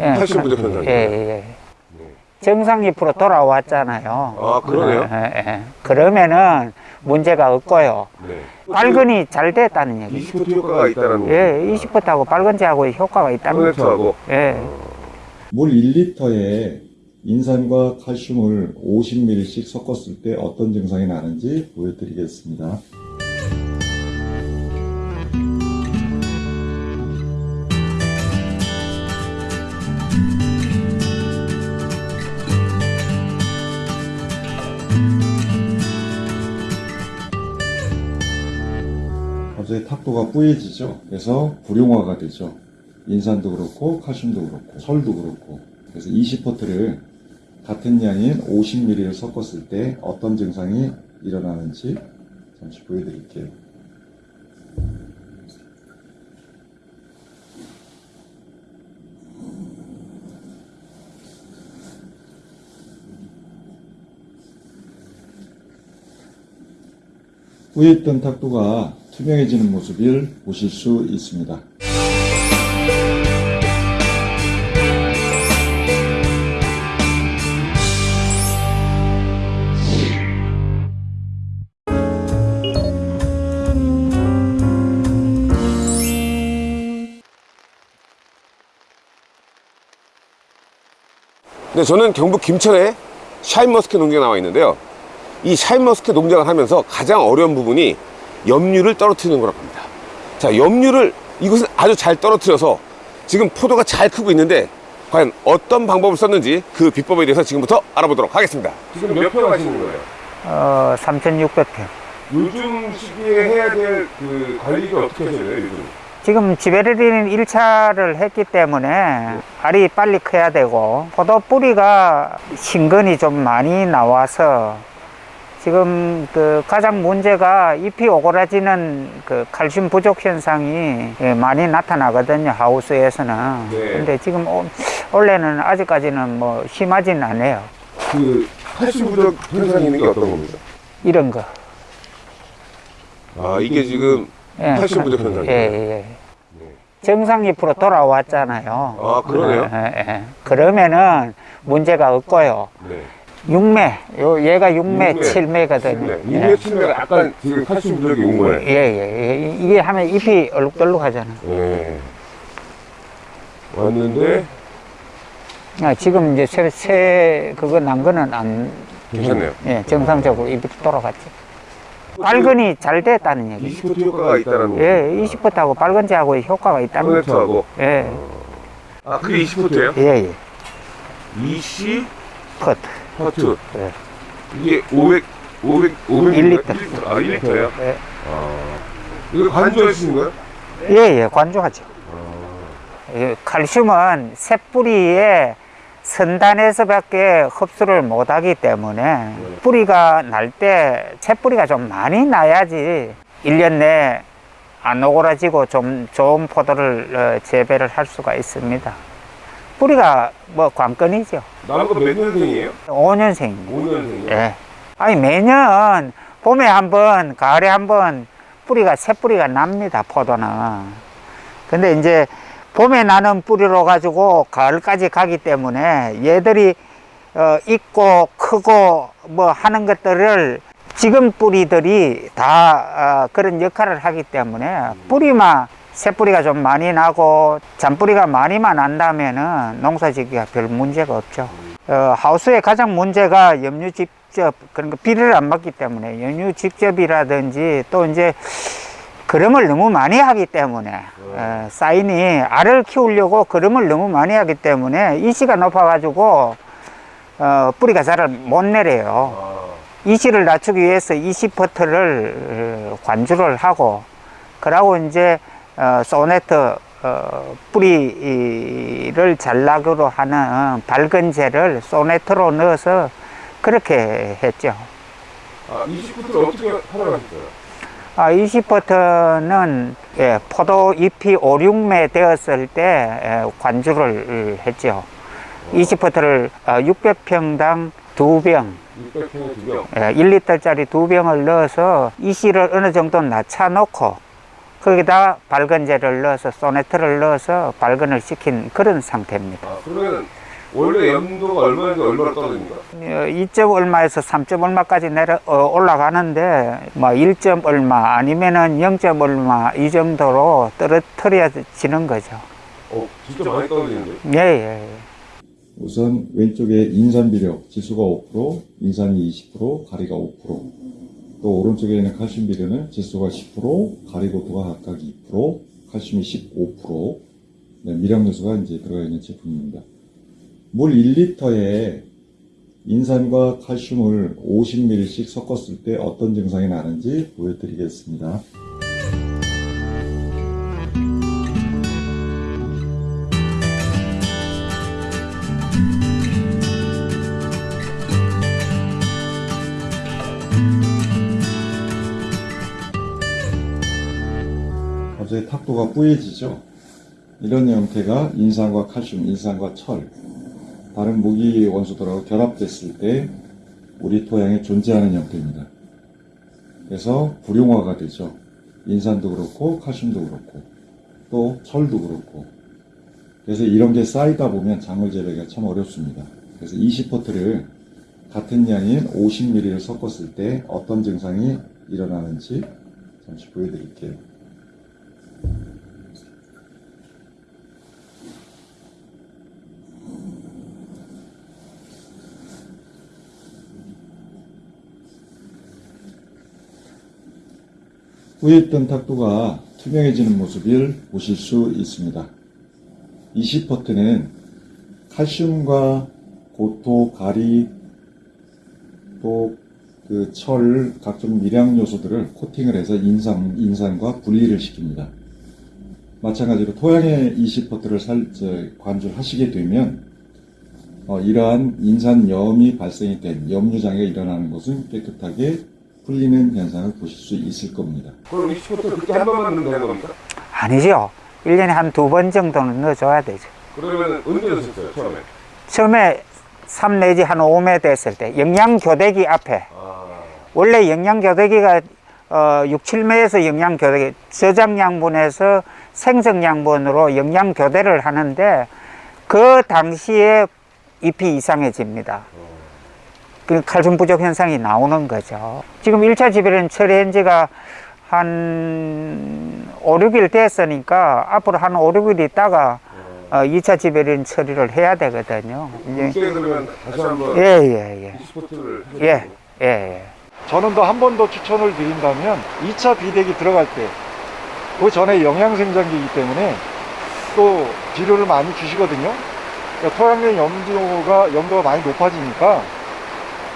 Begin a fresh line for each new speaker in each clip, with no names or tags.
예.
칼슘 부족 현상이.
예, 예. 정상 잎으로 돌아왔잖아요.
아, 그러네요.
예, 예. 그러면은 문제가 없고요.
네.
빨근이 잘 됐다는 얘기.
20% 효과가 있다는 거.
예, 20%하고 빨근제하고 효과가 있다는 거죠. 예.
물 1리터에 인산과 칼슘을 50ml씩 섞었을 때 어떤 증상이 나는지 보여드리겠습니다. 갑자기 탁도가 뿌얘지죠. 그래서 불용화가 되죠. 인산도 그렇고 칼슘도 그렇고 설도 그렇고 그래서 20퍼트를 같은 양인 50ml를 섞었을 때 어떤 증상이 일어나는지 잠시 보여드릴게요. 뿌였던 탁도가 투명해지는 모습을 보실 수 있습니다.
네, 저는 경북 김천에 샤인머스켓 농장에 나와 있는데요. 이 샤인머스켓 농장을 하면서 가장 어려운 부분이 염류를 떨어뜨리는 거라고 합니다. 자, 염류를 이것은 아주 잘 떨어뜨려서 지금 포도가 잘 크고 있는데 과연 어떤 방법을 썼는지 그 비법에 대해서 지금부터 알아보도록 하겠습니다. 지금 몇 평 하시는 거예요?
어, 3,600평.
요즘 시기에 해야 될 그 관리를 어떻게 하셔요, 요즘?
지금 지베렐린 1차를 했기 때문에 알이 빨리 커야 되고 포도 뿌리가 신근이 좀 많이 나와서 지금 그 가장 문제가 잎이 오그라지는 그 칼슘 부족 현상이 예, 많이 나타나거든요 하우스에서는
네.
근데 지금 오- 원래는 아직까지는 뭐 심하진 않아요
그 칼슘 부족 현상이 있는 게 어떤 겁니까?
이런 거
아, 이게 지금
예,
칼슘 부족 현상이에요.
예, 예. 정상 잎으로 돌아왔잖아요
아, 그러네요.
예, 예. 그러면은 문제가 없고요.
네.
육매, 요 얘가 육매,
육매,
칠매거든요.
네.
예.
이게 치면 약간 지금 칼슘 부족이 온 거예요.
예, 예, 예. 이게 하면 잎이 얼룩덜룩하잖아.
네. 왔는데
아, 지금 이제 새, 새 그거 난 거는 안
괜찮네요.
예, 정상적으로 잎이 돌아갔죠. 빨근이 잘 됐다는 얘기.
20% 효과가 있다는 거.
예, 20%하고 빨근제하고 효과가 있다는 거죠.
토네트하고.
예,
아, 그게 20%예요?
예, 예.
20
컷.
퍼트.
예.
이게 500 500
500일 리터.
아, 1리터예요?
예,
이거 관조하시는 거예요?
예, 예, 관조하죠. 예, 칼슘은 새뿌리에 선단에서 밖에 흡수를 못하기 때문에 뿌리가 날때 새뿌리가 좀 많이 나야지 1년 내에 안 오그라지고 좀 좋은 포도를 어, 재배를 할 수가 있습니다. 뿌리가 뭐 관건이죠.
나는 거몇 년생이에요?
5년생입니다.
5년생이요?
예. 아니 매년 봄에 한 번, 가을에 한 번 뿌리가 새 뿌리가 납니다. 포도는. 근데 이제 봄에 나는 뿌리로 가지고 가을까지 가기 때문에 얘들이 어, 있고 크고 뭐 하는 것들을 지금 뿌리들이 다 어, 그런 역할을 하기 때문에 뿌리만 새 뿌리가 좀 많이 나고 잔뿌리가 많이만 난다면 은 농사 짓기가 별 문제가 없죠. 어, 하우스의 가장 문제가 염류 직접 그런 거 비를 안 맞기 때문에 염류 직접이라든지 또 이제 그름을 너무 많이 하기 때문에 어, 사인이 알을 키우려고 그름을 너무 많이 하기 때문에 이시가 높아 가지고 어, 뿌리가 잘 못 내려요.
아,
이시를 낮추기 위해서 이시퍼트를 어, 관주를 하고 그러고 이제 어, 소네트 어, 뿌리를 잘 나기로 하는 밝은제를 소네트로 넣어서 그렇게 했죠.
아 20%를 어떻게 하라고 하셨어요?
아, 20버터는 예, 포도 잎이 5, 6매 되었을 때 예, 관주를 했죠. 20버터를 600평당 두 병,
600평에 두 병.
예, 1리터짜리 두 병을 넣어서 이시를 어느 정도 낮춰 놓고 거기다 발건제를 넣어서 소네트를 넣어서 발건을 시킨 그런 상태입니다.
아, 그러면 원래 염도가 얼마인지 얼마나 떨어집니까?
어, 2점 얼마에서 3점 얼마까지 내려 어, 올라가는데 뭐 1점 얼마 아니면은 0점 얼마 이 정도로 떨어뜨려지는 거죠.
어, 진짜 많이 떨어지는데.
예, 예. 예.
우선 왼쪽에 인산 비력 지수가 5%, 인산이 20%, 가리가 5%. 또 오른쪽에 있는 칼슘 비료는 지수가 10%, 가리 고토가 각각 2%, 칼슘이 15%. 네, 미량 요소가 이제 들어가 있는 제품입니다. 물 1리터에 인산과 칼슘을 50ml씩 섞었을 때 어떤 증상이 나는지 보여드리겠습니다. 갑자기 탁도가 뿌얘지죠. 이런 형태가 인산과 칼슘, 인산과 철, 다른 무기 원소들하고 결합됐을 때 우리 토양에 존재하는 형태입니다. 그래서 불용화가 되죠. 인산도 그렇고 칼슘도 그렇고 또 철도 그렇고 그래서 이런 게 쌓이다 보면 작물 재배가 참 어렵습니다. 그래서 20포트를 같은 양인 50ml를 섞었을 때 어떤 증상이 일어나는지 잠시 보여드릴게요. 후입된 탁도가 투명해지는 모습을 보실 수 있습니다. 20퍼트는 칼슘과 고토, 가리, 또 그 철, 각종 미량 요소들을 코팅을 해서 인산, 인산과 분리를 시킵니다. 마찬가지로 토양에 20퍼트를 살, 저, 관주하시게 되면 어, 이러한 인산염이 발생이 된 염류장애가 일어나는 것은 깨끗하게 풀리는 현상을 보실 수 있을 겁니다.
그럼 20포트 그때 한 번만 넣으면 되는 겁니까?
아니죠. 1년에 한 두 번 정도는 넣어줘야 되죠.
그러면 언제 넣으셨어요, 처음에?
처음에 3 내지 한 5매 됐을 때 영양교대기 앞에
아,
원래 영양교대기가 어, 6, 7매에서 영양교대기 저장양분에서 생성양분으로 영양교대를 하는데 그 당시에 잎이 이상해집니다. 그 칼슘 부족 현상이 나오는 거죠. 지금 1차 지배는 처리한 지가 한 5, 6일 됐으니까 앞으로 한 5, 6일 있다가 어, 2차 지배린 처리를 해야 되거든요. 이제
그러면 다시 한번
예, 예, 예.
20포트를
예, 예, 예.
저는 더 한 번 더 추천을 드린다면 2차 비대기 들어갈 때 그 전에 영양생장기이기 때문에 또 비료를 많이 주시거든요. 그러니까 토양의 염도가 염도가 많이 높아지니까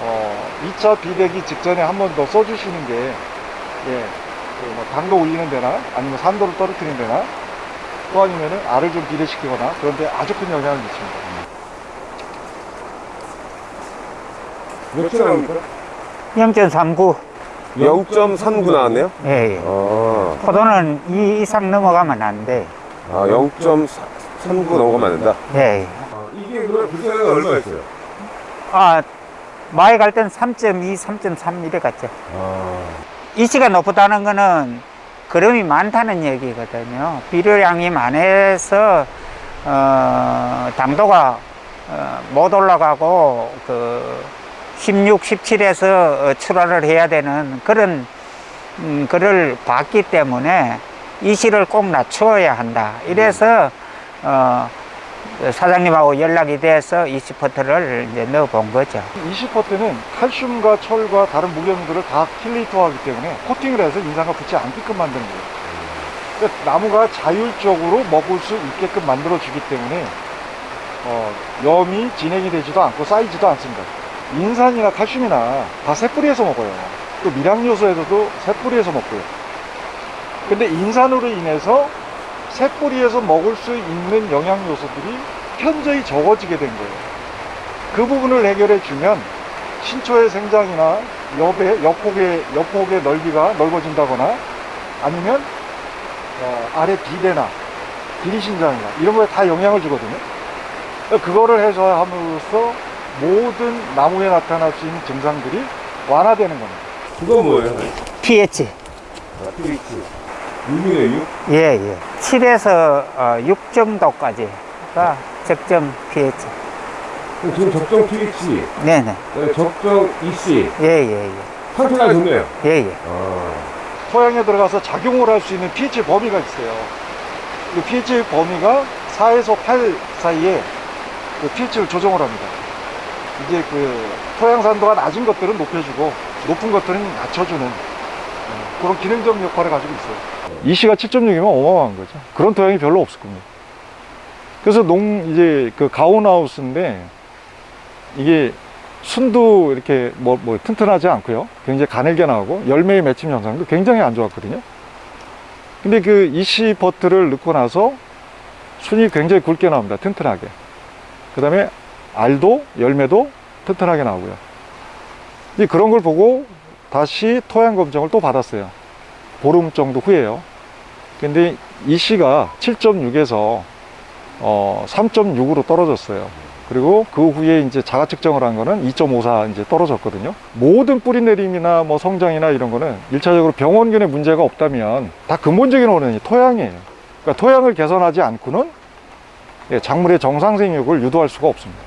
어, 2차 비대기 직전에 한 번 더 써주시는 게 예, 그뭐 당도 올리는 데나 아니면 산도를 떨어뜨리는 데나 또 아니면은 알을 좀 비대시키거나 그런데 아주 큰 영향을 미칩니다.
몇초 나옵니까?
0.39.
0.39 나왔네요?
예, 예.
아,
포도는 이 이상 넘어가면 안 돼.
아 0.39 넘어가면 안 된다?
예, 예.
이게 그럼 불편한 얼마였어요?
아, 마에 갈땐 3.2, 3.3 이래 갔죠.
아,
이치가 높다는 거는 거름이 많다는 얘기거든요. 비료량이 많아서 어, 당도가 어, 못 올라가고 그 16, 17에서 출하를 해야 되는 그런 음, 그를 봤기 때문에 이시를 꼭 낮추어야 한다. 이래서 어, 사장님하고 연락이 돼서 20퍼트를 이제 넣어 본 거죠.
20퍼트는 칼슘과 철과 다른 무기염들을 다 킬레이터하기 때문에 코팅을 해서 인산과 붙지 않게끔 만드는 거예요. 그러니까 나무가 자율적으로 먹을 수 있게끔 만들어주기 때문에 어, 염이 진행이 되지도 않고 쌓이지도 않습니다. 인산이나 칼슘이나 다 새뿌리에서 먹어요. 또 미량요소에서도 새뿌리에서 먹고요. 근데 인산으로 인해서 새뿌리에서 먹을 수 있는 영양 요소들이 현저히 적어지게 된 거예요. 그 부분을 해결해 주면 신초의 생장이나 엽의, 엽폭의, 엽폭의 넓이가 넓어진다거나 아니면 어, 아래 비대나 비리신장이나 이런 거에 다 영향을 주거든요. 그거를 해소함으로써 모든 나무에 나타날 수 있는 증상들이 완화되는 겁니다.
그건 뭐예요?
pH.
아, pH. 6이네 6?
예, 예. 7에서 어, 6 정도까지가 적정 pH.
지금 적정 pH,
네네.
적정 EC
예, 예, 예.
상태가 좋네요.
예, 예.
토양에 들어가서 작용을 할 수 있는 pH 범위가 있어요. 그 pH 범위가 4에서 8 사이에 그 pH를 조정을 합니다. 이제 그 토양 산도가 낮은 것들은 높여주고 높은 것들은 낮춰주는 어, 그런 기능적 역할을 가지고 있어요. 이 시가 7.6이면 어마어마한 거죠. 그런 토양이 별로 없을 겁니다. 그래서 농 이제 그 가온하우스인데 이게 순도 이렇게 뭐, 뭐 튼튼하지 않고요. 굉장히 가늘게 나오고 열매의 맺힘 현상도 굉장히 안 좋았거든요. 근데 그 이시 버트를 넣고 나서 순이 굉장히 굵게 나옵니다. 튼튼하게. 그 다음에 알도 열매도 튼튼하게 나오고요. 그런 걸 보고 다시 토양 검정을 또 받았어요. 보름 정도 후에요. 근데 이시가 7.6에서 어, 3.6으로 떨어졌어요. 그리고 그 후에 이제 자가 측정을 한 거는 2.54 이제 떨어졌거든요. 모든 뿌리 내림이나 뭐 성장이나 이런 거는 일차적으로 병원균의 문제가 없다면 다 근본적인 원인이 토양이에요. 그러니까 토양을 개선하지 않고는 예, 작물의 정상 생육을 유도할 수가 없습니다.